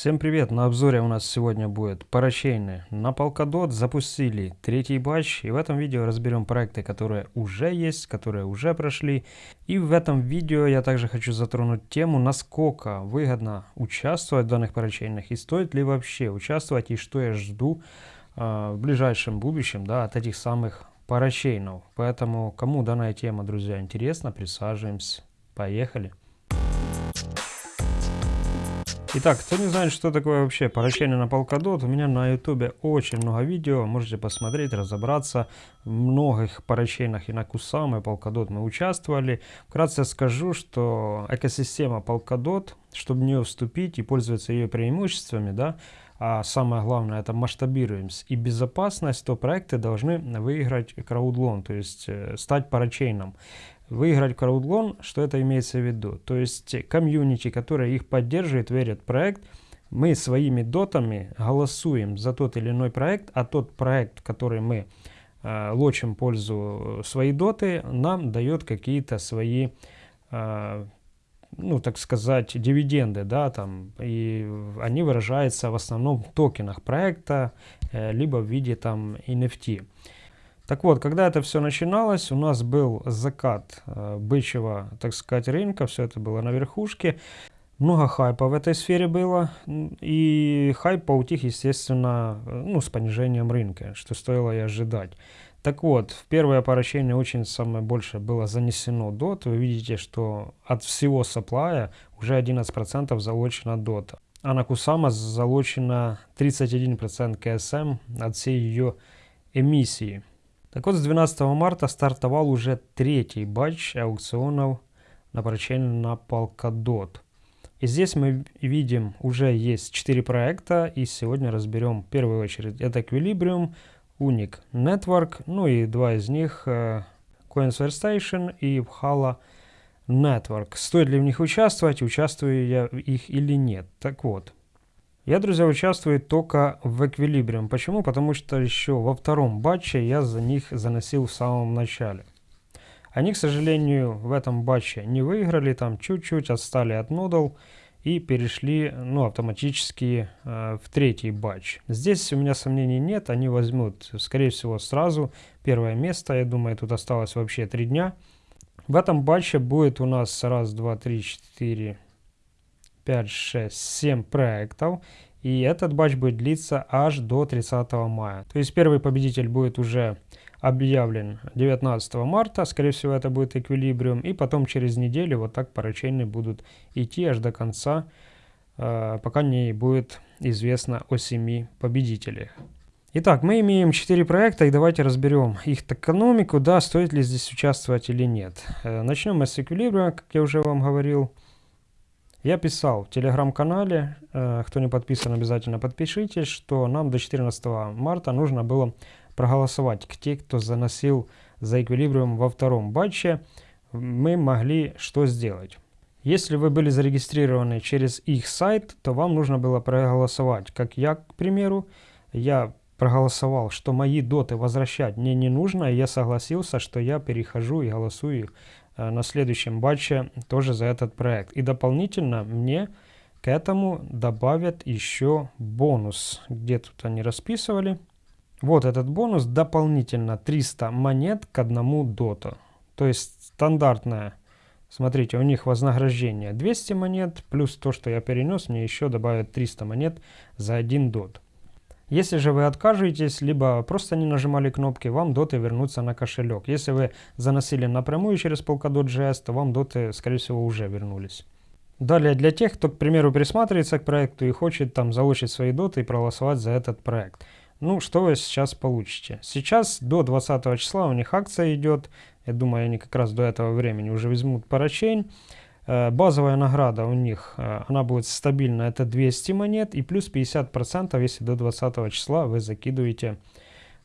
Всем привет! На обзоре у нас сегодня будет парачейны. На Polkadot запустили третий батч и в этом видео разберем проекты, которые уже есть, которые уже прошли. И в этом видео я также хочу затронуть тему, насколько выгодно участвовать в данных парачейнах и стоит ли вообще участвовать и что я жду э, в ближайшем будущем да, от этих самых парачейнов. Поэтому кому данная тема, друзья, интересна, присаживаемся. Поехали! Итак, кто не знает, что такое вообще парачейны на Polkadot, у меня на ютубе очень много видео, можете посмотреть, разобраться. В многих парачейнах и на Kusama и Polkadot мы участвовали. Вкратце скажу, что экосистема Polkadot, чтобы в нее вступить и пользоваться ее преимуществами, да, а самое главное это масштабируемость и безопасность, то проекты должны выиграть краудлон, то есть э, стать парачейном выиграть краудлон, что это имеется в виду? То есть комьюнити, которое их поддерживает, верит в проект, мы своими дотами голосуем за тот или иной проект, а тот проект, который мы э, лочим пользу свои доты, нам дает какие-то свои, э, ну так сказать, дивиденды, да, там, и они выражаются в основном в токенах проекта, э, либо в виде там NFT. Так вот, когда это все начиналось, у нас был закат э, бычьего, так сказать, рынка, все это было на верхушке. Много хайпа в этой сфере было, и хайп поутих, естественно, э, ну, с понижением рынка, что стоило и ожидать. Так вот, в первое поращение очень самое большее было занесено DOT. Вы видите, что от всего саплая уже 11% залочено DOT. А на Кусама залочено 31% КСМ от всей ее эмиссии. Так вот, с 12 марта стартовал уже третий батч аукционов на поручение на Polkadot. И здесь мы видим, уже есть 4 проекта, и сегодня разберем в первую очередь это Equilibrium, Unic Network, ну и два из них uh, Coinsware и Hala Network. Стоит ли в них участвовать, участвую я в их или нет. Так вот, я, друзья, участвую только в Equilibrium. Почему? Потому что еще во втором батче я за них заносил в самом начале. Они, к сожалению, в этом батче не выиграли, там чуть-чуть отстали от Nodal и перешли ну, автоматически э, в третий батч. Здесь у меня сомнений нет, они возьмут, скорее всего, сразу первое место. Я думаю, тут осталось вообще три дня. В этом батче будет у нас раз, два, три, четыре, 5, 6, 7 проектов. И этот батч будет длиться аж до 30 мая. То есть первый победитель будет уже объявлен 19 марта. Скорее всего это будет эквилибриум. И потом через неделю вот так поручения будут идти аж до конца, э, пока не будет известно о 7 победителях. Итак, мы имеем 4 проекта и давайте разберем их экономику, да, стоит ли здесь участвовать или нет. Э, начнем мы с эквилибриума, как я уже вам говорил. Я писал в телеграм-канале, э, кто не подписан, обязательно подпишитесь, что нам до 14 марта нужно было проголосовать. Те, кто заносил за эквилибриум во втором батче, мы могли что сделать? Если вы были зарегистрированы через их сайт, то вам нужно было проголосовать. Как я, к примеру, я проголосовал, что мои доты возвращать мне не нужно, и я согласился, что я перехожу и голосую на следующем батче тоже за этот проект. И дополнительно мне к этому добавят еще бонус. Где тут они расписывали. Вот этот бонус дополнительно 300 монет к одному доту. То есть стандартная, смотрите, у них вознаграждение 200 монет, плюс то, что я перенес, мне еще добавят 300 монет за один дот. Если же вы откажетесь, либо просто не нажимали кнопки, вам доты вернутся на кошелек. Если вы заносили напрямую через Polkadot.js, то вам доты, скорее всего, уже вернулись. Далее, для тех, кто, к примеру, присматривается к проекту и хочет там залучить свои доты и проголосовать за этот проект. Ну, что вы сейчас получите? Сейчас до 20 числа у них акция идет. Я думаю, они как раз до этого времени уже возьмут парачейн. Э, базовая награда у них, э, она будет стабильна, это 200 монет и плюс 50%, если до 20 числа вы закидываете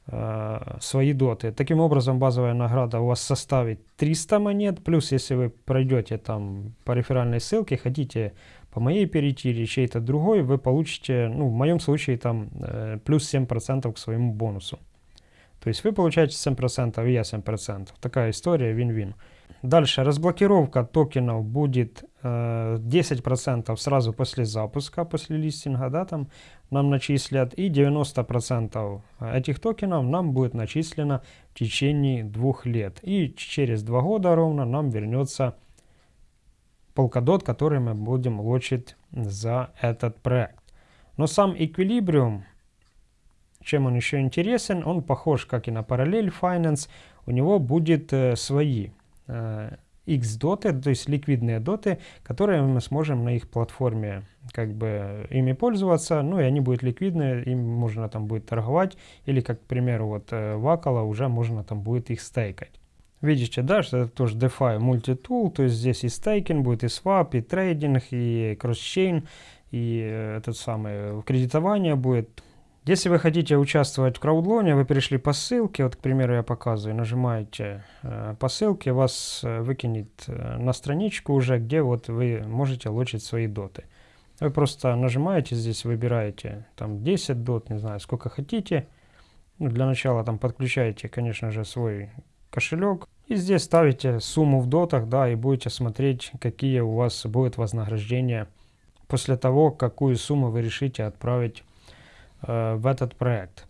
э, свои доты. Таким образом, базовая награда у вас составит 300 монет, плюс если вы пройдете там по реферальной ссылке, хотите по моей перейти или чей-то другой, вы получите, ну, в моем случае, там плюс 7% к своему бонусу. То есть вы получаете 7%, и я 7%. Такая история, вин-вин. Дальше разблокировка токенов будет э, 10% сразу после запуска, после листинга, да, там нам начислят, и 90% этих токенов нам будет начислено в течение двух лет. И через два года ровно нам вернется Polkadot, который мы будем лочить за этот проект. Но сам Equilibrium, чем он еще интересен, он похож как и на Parallel Finance, у него будет э, свои э, X-доты, то есть ликвидные доты, которые мы сможем на их платформе как бы ими пользоваться, ну и они будут ликвидны, им можно там будет торговать, или как, к примеру, вот э, Вакала уже можно там будет их стейкать. Видите, да, что это тоже DeFi мультитул, то есть здесь и стейкинг будет, и свап, и трейдинг, и кросс-чейн, и э, этот самый кредитование будет. Если вы хотите участвовать в краудлоне, вы перешли по ссылке, вот, к примеру, я показываю, нажимаете э, по ссылке, вас э, выкинет э, на страничку уже, где вот вы можете лочить свои доты. Вы просто нажимаете здесь, выбираете там 10 дот, не знаю, сколько хотите. Ну, для начала там подключаете, конечно же, свой кошелек. И здесь ставите сумму в дотах, да, и будете смотреть, какие у вас будет вознаграждения после того, какую сумму вы решите отправить Э, в этот проект.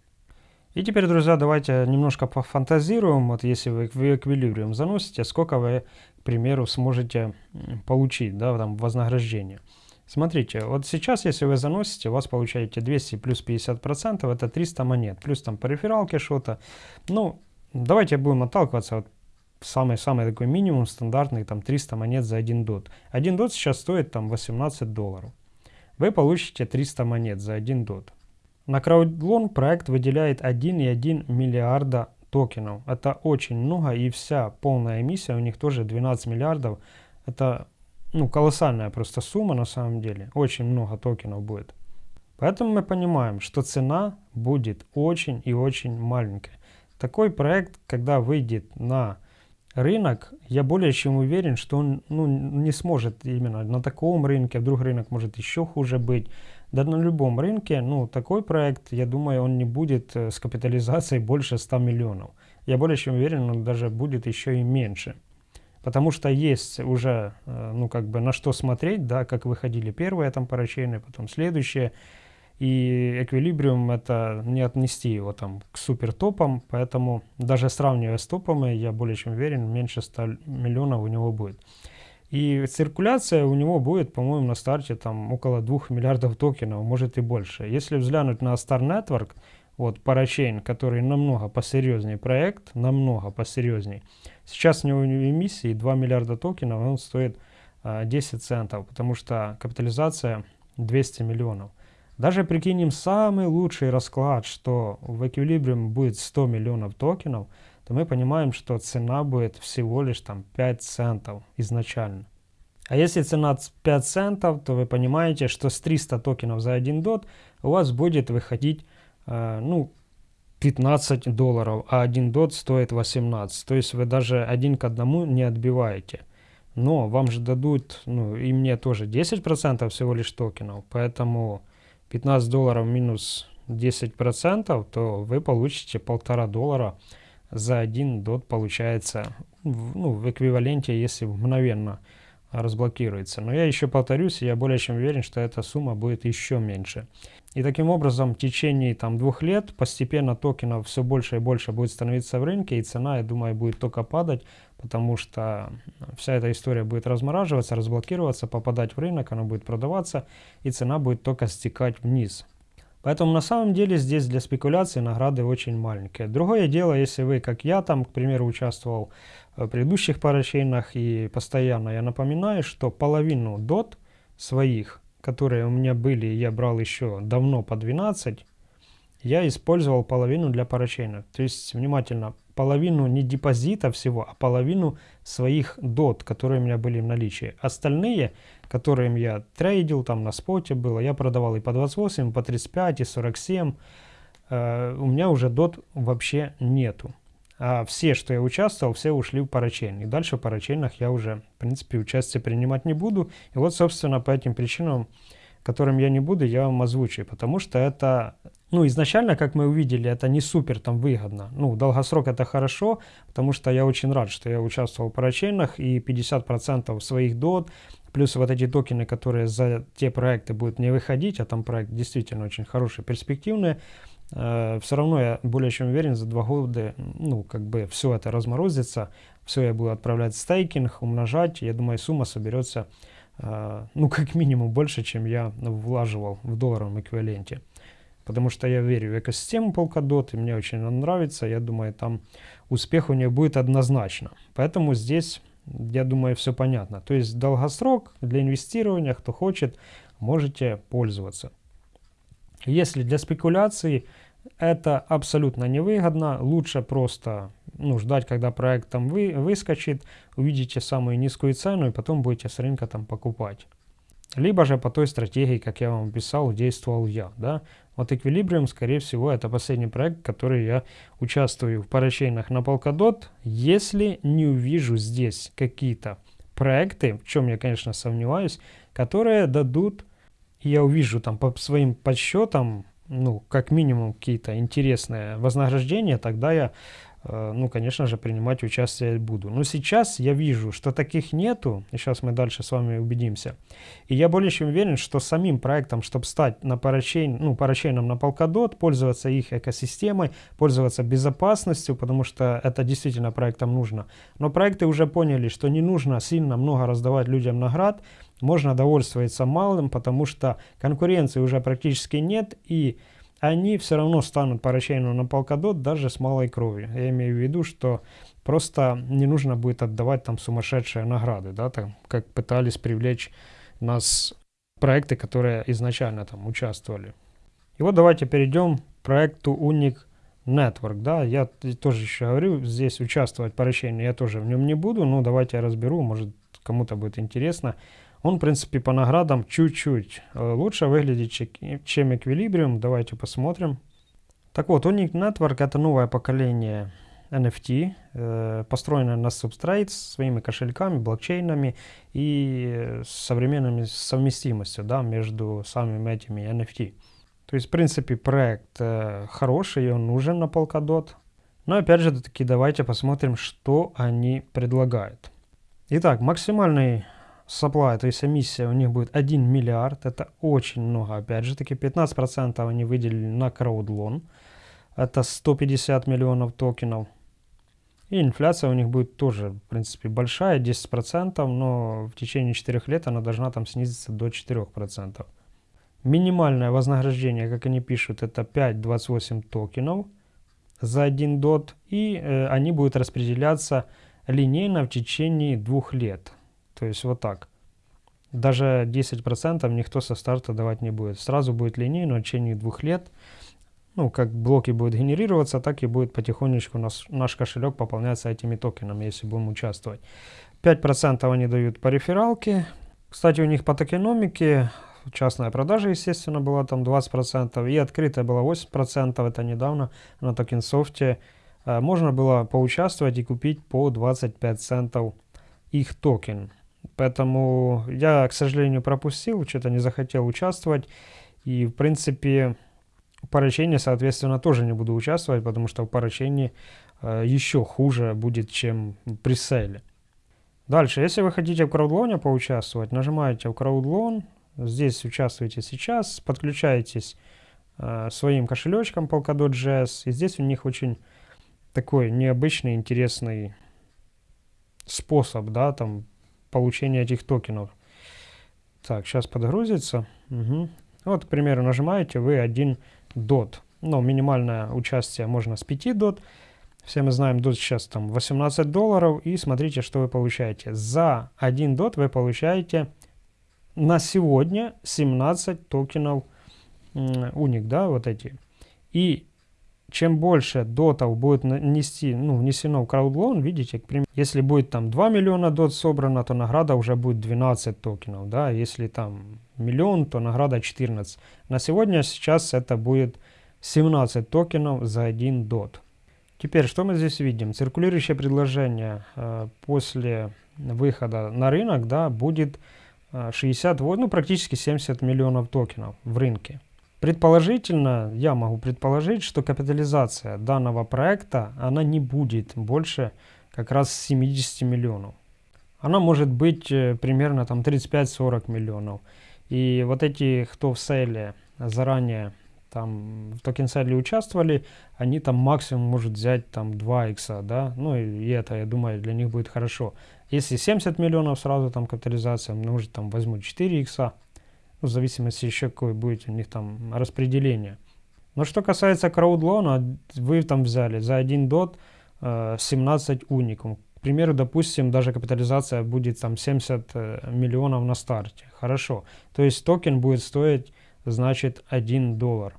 И теперь, друзья, давайте немножко пофантазируем. Вот если вы в Equilibrium заносите, сколько вы, к примеру, сможете получить, да, там, вознаграждение. Смотрите, вот сейчас, если вы заносите, у вас получаете 200 плюс 50 процентов, это 300 монет, плюс там по рефералке что-то. Ну, давайте будем отталкиваться от самый-самый такой минимум стандартный, там 300 монет за один дот. Один дот сейчас стоит там 18 долларов. Вы получите 300 монет за один дот. На CrowdLoan проект выделяет 1,1 миллиарда токенов. Это очень много и вся полная эмиссия у них тоже 12 миллиардов. Это ну, колоссальная просто сумма на самом деле. Очень много токенов будет. Поэтому мы понимаем, что цена будет очень и очень маленькая. Такой проект, когда выйдет на рынок, я более чем уверен, что он ну, не сможет именно на таком рынке, вдруг рынок может еще хуже быть. Да на любом рынке, ну, такой проект, я думаю, он не будет э, с капитализацией больше 100 миллионов. Я более чем уверен, он даже будет еще и меньше. Потому что есть уже, э, ну, как бы на что смотреть, да, как выходили первые там парачейны, потом следующие. И Equilibrium это не отнести его там к супер топам, поэтому даже сравнивая с топами, я более чем уверен, меньше 100 миллионов у него будет. И циркуляция у него будет, по-моему, на старте там около 2 миллиардов токенов, может и больше. Если взглянуть на Star Network, вот Parachain, который намного посерьезнее проект, намного посерьезнее. Сейчас у него эмиссии 2 миллиарда токенов, он стоит а, 10 центов, потому что капитализация 200 миллионов. Даже прикинем самый лучший расклад, что в Equilibrium будет 100 миллионов токенов, то мы понимаем, что цена будет всего лишь там 5 центов изначально. А если цена 5 центов, то вы понимаете, что с 300 токенов за 1 дот у вас будет выходить э, ну, 15 долларов, а 1 дот стоит 18. То есть вы даже один к одному не отбиваете. Но вам же дадут, ну и мне тоже 10% всего лишь токенов, поэтому 15 долларов минус 10%, то вы получите полтора доллара за один дот получается ну, в эквиваленте, если мгновенно разблокируется. Но я еще повторюсь, я более чем уверен, что эта сумма будет еще меньше. И таким образом в течение там, двух лет постепенно токенов все больше и больше будет становиться в рынке, и цена, я думаю, будет только падать, потому что вся эта история будет размораживаться, разблокироваться, попадать в рынок, она будет продаваться, и цена будет только стекать вниз. Поэтому на самом деле здесь для спекуляции награды очень маленькие. Другое дело, если вы, как я, там, к примеру, участвовал в предыдущих парачейнах и постоянно я напоминаю, что половину дот своих, которые у меня были, я брал еще давно по 12, я использовал половину для парачейнов. То есть, внимательно, половину не депозита всего, а половину своих дот, которые у меня были в наличии. Остальные которым я трейдил, там на споте было, я продавал и по 28, и по 35, и 47. Э, у меня уже дот вообще нету. А все, что я участвовал, все ушли в парачейн. И дальше в парачейнах я уже, в принципе, участие принимать не буду. И вот, собственно, по этим причинам, которым я не буду, я вам озвучу. Потому что это Ну, изначально, как мы увидели, это не супер там выгодно. Ну, долгосрок это хорошо, потому что я очень рад, что я участвовал в парачейнах и 50% своих дот, плюс вот эти токены, которые за те проекты будут не выходить, а там проект действительно очень хороший, перспективный, э, все равно я более чем уверен, за два года, ну, как бы все это разморозится, все я буду отправлять в стейкинг, умножать, я думаю, сумма соберется, ну, как минимум больше, чем я влаживал в долларовом эквиваленте потому что я верю в экосистему Polkadot, и мне очень нравится, я думаю, там успех у нее будет однозначно. Поэтому здесь, я думаю, все понятно. То есть долгосрок для инвестирования, кто хочет, можете пользоваться. Если для спекуляции это абсолютно невыгодно, лучше просто ну, ждать, когда проект там вы, выскочит, увидите самую низкую цену и потом будете с рынка там покупать. Либо же по той стратегии, как я вам писал, действовал я. Да? Вот Equilibrium, скорее всего, это последний проект, который я участвую в парачейнах на Polkadot. Если не увижу здесь какие-то проекты, в чем я, конечно, сомневаюсь, которые дадут, я увижу там по своим подсчетам, ну, как минимум какие-то интересные вознаграждения, тогда я ну, конечно же, принимать участие буду. Но сейчас я вижу, что таких нету, и сейчас мы дальше с вами убедимся. И я более чем уверен, что самим проектом, чтобы стать на парачейн, ну, парачейном на Polkadot, пользоваться их экосистемой, пользоваться безопасностью, потому что это действительно проектам нужно. Но проекты уже поняли, что не нужно сильно много раздавать людям наград, можно довольствоваться малым, потому что конкуренции уже практически нет, и они все равно станут по на полкадот даже с малой кровью. Я имею в виду, что просто не нужно будет отдавать там сумасшедшие награды, да, там, как пытались привлечь нас проекты, которые изначально там участвовали. И вот давайте перейдем к проекту Unic Network, да, я тоже еще говорю, здесь участвовать по я тоже в нем не буду, но давайте я разберу, может кому-то будет интересно. Он, в принципе, по наградам чуть-чуть э, лучше выглядит, чем Equilibrium. Давайте посмотрим. Так вот, Unique Network это новое поколение NFT, э, построенное на Substrate с своими кошельками, блокчейнами и современными совместимостью да, между самими этими NFT. То есть, в принципе, проект э, хороший, он нужен на Polkadot. Но опять же таки давайте посмотрим, что они предлагают. Итак, максимальный supply, то есть эмиссия у них будет 1 миллиард. Это очень много, опять же таки. 15% они выделили на краудлон. Это 150 миллионов токенов. И инфляция у них будет тоже, в принципе, большая, 10%, но в течение 4 лет она должна там снизиться до 4%. Минимальное вознаграждение, как они пишут, это 5,28 токенов за один дот. И э, они будут распределяться линейно в течение двух лет. То есть вот так. Даже 10% никто со старта давать не будет. Сразу будет линейно в течение двух лет. Ну, как блоки будут генерироваться, так и будет потихонечку наш, наш кошелек пополняться этими токенами, если будем участвовать. 5% они дают по рефералке. Кстати, у них по токеномике частная продажа, естественно, была там 20%, и открытая была 8%, это недавно на TokenSoft е. Э, можно было поучаствовать и купить по 25 центов их токен. Поэтому я, к сожалению, пропустил, что-то не захотел участвовать. И, в принципе, в поручении, соответственно, тоже не буду участвовать, потому что в поручении э, еще хуже будет, чем при сейле. Дальше, если вы хотите в краудлоне поучаствовать, нажимаете в краудлон, здесь участвуете сейчас, подключаетесь э, своим кошелечком Polkadot.js, и здесь у них очень такой необычный, интересный способ, да, там получения этих токенов. Так, сейчас подгрузится. Угу. Вот, к примеру, нажимаете вы 1 DOT. Но минимальное участие можно с 5 DOT. Все мы знаем, DOT сейчас там 18 долларов. И смотрите, что вы получаете. За 1 DOT вы получаете на сегодня 17 токенов уник, да, вот эти. И чем больше дотов будет нести, ну, внесено в краудлон, видите, к примеру, если будет там 2 миллиона дот собрано, то награда уже будет 12 токенов, да, если там миллион, то награда 14. На сегодня сейчас это будет 17 токенов за 1 дот. Теперь, что мы здесь видим? Циркулирующее предложение э, после выхода на рынок, да, будет э, 60, ну, практически 70 миллионов токенов в рынке Предположительно, я могу предположить, что капитализация данного проекта, она не будет больше как раз 70 миллионов. Она может быть э, примерно там 35-40 миллионов. И вот эти, кто в сейле заранее там в токен сейле участвовали, они там максимум может взять там 2 икса, да, ну и, это, я думаю, для них будет хорошо. Если 70 миллионов сразу там капитализация, может там возьмут 4 икса, в зависимости еще какое будет у них там распределение. Но что касается краудлона, вы там взяли за 1 дот э, 17 уникум. К примеру, допустим, даже капитализация будет там 70 э, миллионов на старте. Хорошо. То есть токен будет стоить, значит, 1 доллар.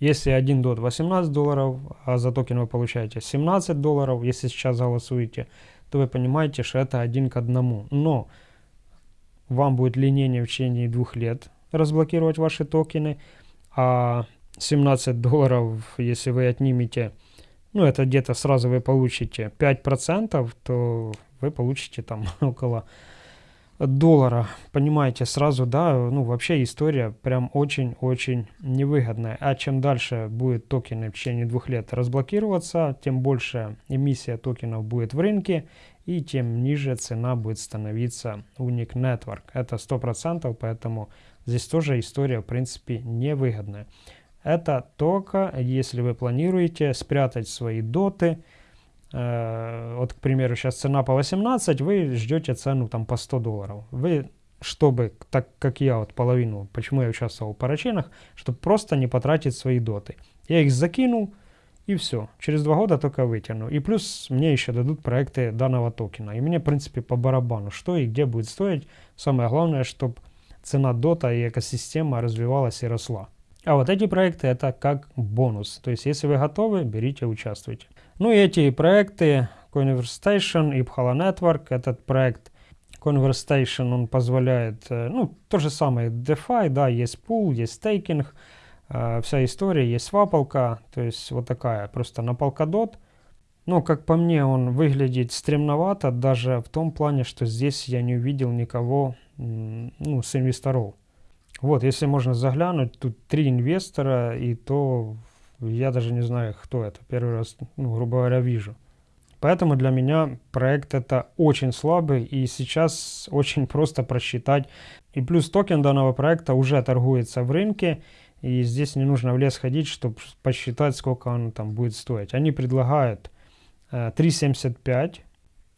Если 1 DOT 18 долларов, а за токен вы получаете 17 долларов, если сейчас голосуете, то вы понимаете, что это один к одному. Но вам будет линейнее в течение двух лет разблокировать ваши токены, а 17 долларов, если вы отнимете, ну это где-то сразу вы получите 5%, то вы получите там около доллара, понимаете, сразу, да, ну вообще история прям очень-очень невыгодная. А чем дальше будет токены в течение двух лет разблокироваться, тем больше эмиссия токенов будет в рынке, и тем ниже цена будет становиться Unique Network. Это 100%, поэтому здесь тоже история, в принципе, невыгодная. Это только если вы планируете спрятать свои доты, э, вот, к примеру, сейчас цена по 18, вы ждете цену там по 100 долларов. Вы, чтобы, так как я вот половину, почему я участвовал в парачейнах, чтобы просто не потратить свои доты. Я их закинул, и все. Через два года только вытяну. И плюс мне еще дадут проекты данного токена. И мне, в принципе, по барабану, что и где будет стоить. Самое главное, чтобы цена дота и экосистема развивалась и росла. А вот эти проекты это как бонус. То есть, если вы готовы, берите, участвуйте. Ну и эти проекты Conversation и Phala Network, этот проект Conversation, он позволяет, э, ну, то же самое DeFi, да, есть пул, есть стейкинг, вся история, есть свапалка, то есть вот такая, просто на Polkadot. Но, как по мне, он выглядит стремновато, даже в том плане, что здесь я не увидел никого ну, с инвесторов. Вот, если можно заглянуть, тут три инвестора, и то я даже не знаю, кто это. Первый раз, ну, грубо говоря, вижу. Поэтому для меня проект это очень слабый, и сейчас очень просто просчитать. И плюс токен данного проекта уже торгуется в рынке, и здесь не нужно в лес ходить, чтобы посчитать, сколько он там будет стоить. Они предлагают э, 3,75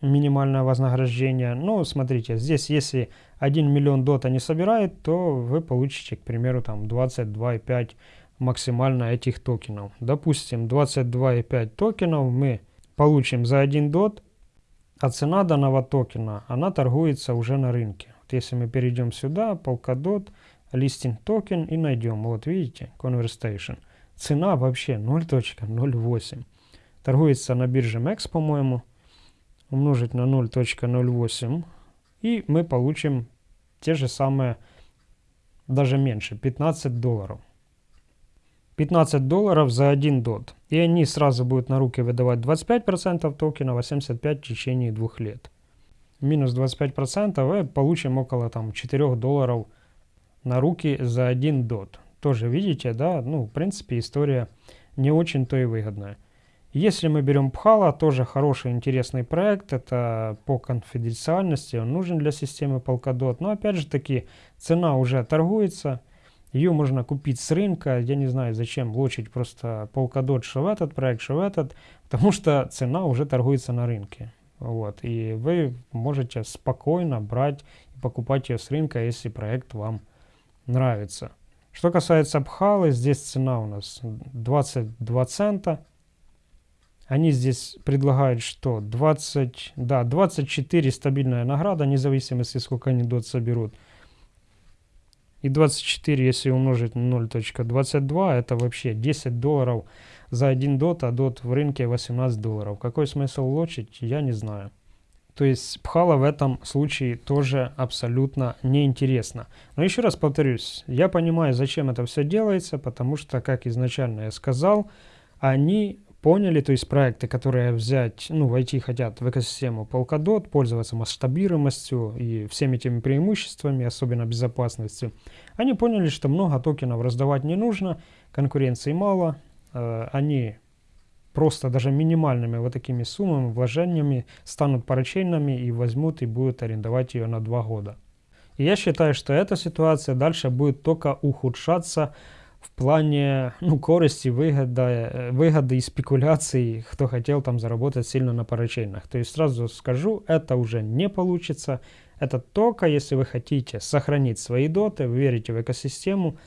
минимальное вознаграждение. Ну, смотрите, здесь если 1 миллион дот они собирают, то вы получите, к примеру, там 22,5 максимально этих токенов. Допустим, 22,5 токенов мы получим за 1 дот, а цена данного токена, она торгуется уже на рынке. Вот если мы перейдем сюда, Polkadot, Listing токен и найдем, вот видите, Conversation. Цена вообще 0.08. Торгуется на бирже MEX, по-моему умножить на 0.08 и мы получим те же самые, даже меньше, 15 долларов. 15 долларов за 1 дот. И они сразу будут на руки выдавать 25% токена, 85% в течение двух лет. Минус 25% и получим около там 4 долларов на руки за 1 дот. Тоже видите, да, ну в принципе история не очень-то и выгодная. Если мы берем Phala, тоже хороший интересный проект, это по конфиденциальности, он нужен для системы Polkadot, но опять же таки цена уже торгуется, ее можно купить с рынка, я не знаю зачем лочить просто Polkadot что в этот проект, что в этот, потому что цена уже торгуется на рынке. Вот, и вы можете спокойно брать и покупать ее с рынка, если проект вам нравится. Что касается Пхалы, здесь цена у нас 22 цента. Они здесь предлагают что? 20, да, 24 стабильная награда, независимости сколько они дот соберут. И 24, если умножить на 0.22, это вообще 10 долларов за один дот, а дот в рынке 18 долларов. Какой смысл лочить, я не знаю. То есть пхала в этом случае тоже абсолютно неинтересно. Но еще раз повторюсь, я понимаю, зачем это все делается, потому что, как изначально я сказал, они поняли, то есть проекты, которые взять, ну, войти хотят в экосистему Polkadot, пользоваться масштабируемостью и всеми этими преимуществами, особенно безопасностью, они поняли, что много токенов раздавать не нужно, конкуренции мало, э, они просто даже минимальными вот такими суммами, вложениями станут парачейными и возьмут и будут арендовать ее на два года. И я считаю, что эта ситуация дальше будет только ухудшаться в плане ну, корости, выгода, выгоды и спекуляций, кто хотел там заработать сильно на парачейнах. То есть сразу скажу, это уже не получится. Это только если вы хотите сохранить свои доты, вы верите в экосистему,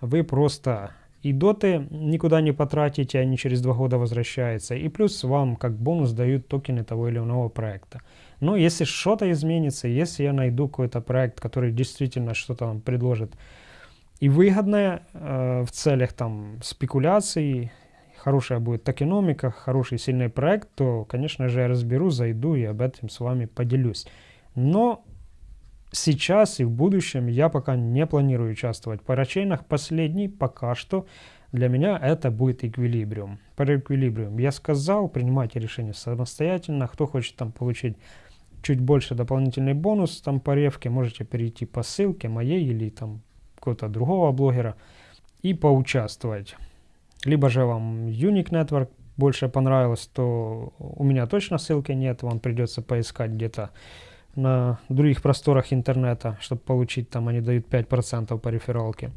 вы просто и доты никуда не потратите, они через два года возвращаются. И плюс вам как бонус дают токены того или иного проекта. Но если что-то изменится, если я найду какой-то проект, который действительно что-то вам предложит и выгодное э, в целях там спекуляций, хорошая будет токеномика, хороший сильный проект, то, конечно же, я разберу, зайду и об этом с вами поделюсь. Но сейчас и в будущем я пока не планирую участвовать парачейнах. Последний пока что для меня это будет эквилибриум. Про эквилибриум я сказал, принимайте решение самостоятельно. Кто хочет там получить чуть больше дополнительный бонус там по ревке, можете перейти по ссылке моей или там какого-то другого блогера и поучаствовать. Либо же вам Unique Network больше понравилось, то у меня точно ссылки нет, вам придется поискать где-то на других просторах интернета, чтобы получить там, они дают 5% по рефералке.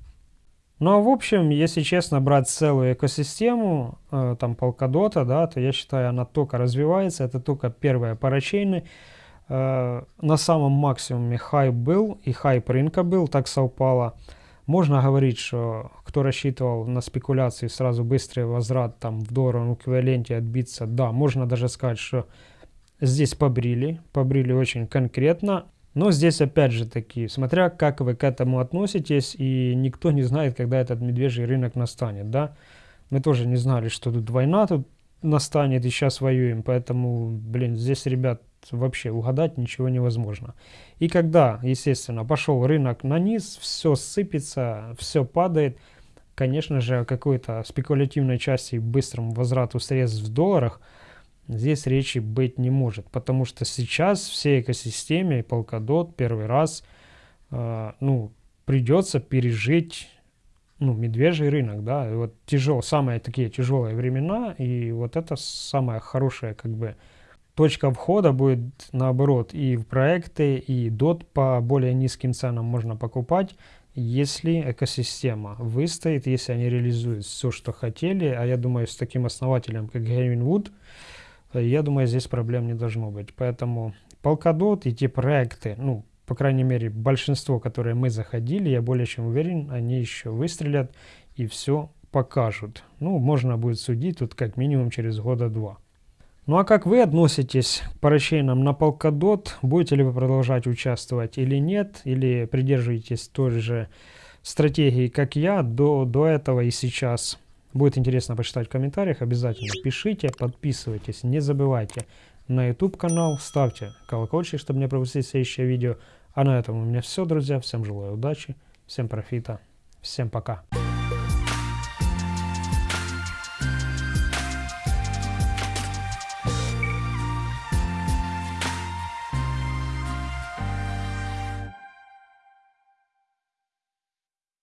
Ну а в общем, если честно брать целую экосистему, э, там Polkadot, да, то я считаю, она только развивается, это только первые парачейны. Э, на самом максимуме хайп был, и хайп рынка был, так совпало. Можно говорить, что кто рассчитывал на спекуляции, сразу быстрый возврат там в долларовом эквиваленте отбиться, да, можно даже сказать, что Здесь побрили, побрили очень конкретно. Но здесь опять же таки, смотря как вы к этому относитесь, и никто не знает, когда этот медвежий рынок настанет, да. Мы тоже не знали, что тут война тут настанет, и сейчас воюем, поэтому, блин, здесь, ребят, вообще угадать ничего невозможно. И когда, естественно, пошел рынок на низ, все сыпется, все падает, конечно же, о какой-то спекулятивной части быстрому возврату средств в долларах – здесь речи быть не может, потому что сейчас всей экосистеме Polkadot первый раз э, ну, придется пережить ну, медвежий рынок, да, вот тяжел, самые такие тяжелые времена, и вот это самая хорошая как бы точка входа будет наоборот и в проекты, и DOT по более низким ценам можно покупать, если экосистема выстоит, если они реализуют все, что хотели, а я думаю, с таким основателем, как Гейвин Вуд, я думаю, здесь проблем не должно быть. Поэтому Polkadot и те проекты, ну, по крайней мере, большинство, которые мы заходили, я более чем уверен, они еще выстрелят и все покажут. Ну, можно будет судить тут как минимум через года два. Ну а как вы относитесь к парачейнам на Polkadot? Будете ли вы продолжать участвовать или нет? Или придерживаетесь той же стратегии, как я, до, до этого и сейчас? Будет интересно почитать в комментариях. Обязательно пишите, подписывайтесь, не забывайте на YouTube канал, ставьте колокольчик, чтобы не пропустить следующее видео. А на этом у меня все, друзья. Всем желаю удачи, всем профита, всем пока.